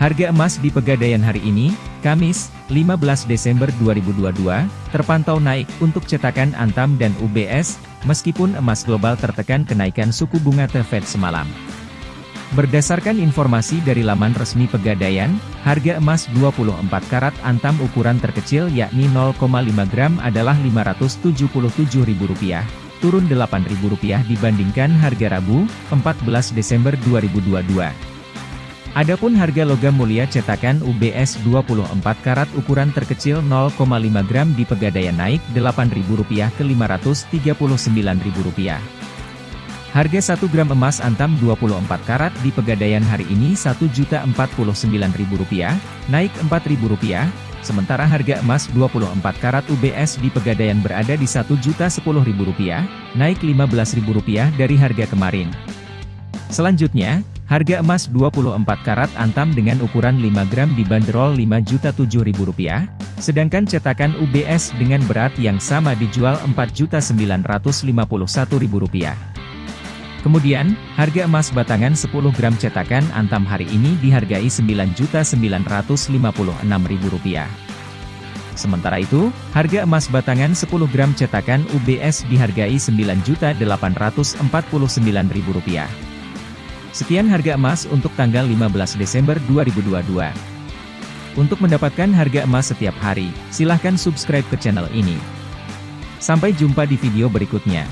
Harga emas di Pegadaian hari ini, Kamis, 15 Desember 2022, terpantau naik untuk cetakan Antam dan UBS, meskipun emas global tertekan kenaikan suku bunga The Fed semalam. Berdasarkan informasi dari laman resmi Pegadaian, harga emas 24 karat Antam ukuran terkecil yakni 0,5 gram adalah Rp577.000, turun Rp8.000 dibandingkan harga Rabu, 14 Desember 2022. Adapun harga logam mulia cetakan UBS 24 karat ukuran terkecil 0,5 gram di Pegadaian naik Rp8.000 ke Rp539.000. Harga 1 gram emas antam 24 karat di Pegadaian hari ini Rp1.049.000, naik Rp4.000, sementara harga emas 24 karat UBS di Pegadaian berada di Rp1.010.000, naik Rp15.000 dari harga kemarin. Selanjutnya, Harga emas 24 karat antam dengan ukuran 5 gram dibanderol Rp5.007.000, sedangkan cetakan UBS dengan berat yang sama dijual Rp4.951.000. Kemudian, harga emas batangan 10 gram cetakan antam hari ini dihargai Rp9.956.000. Sementara itu, harga emas batangan 10 gram cetakan UBS dihargai Rp9.849.000. Sekian harga emas untuk tanggal 15 Desember 2022. Untuk mendapatkan harga emas setiap hari, silahkan subscribe ke channel ini. Sampai jumpa di video berikutnya.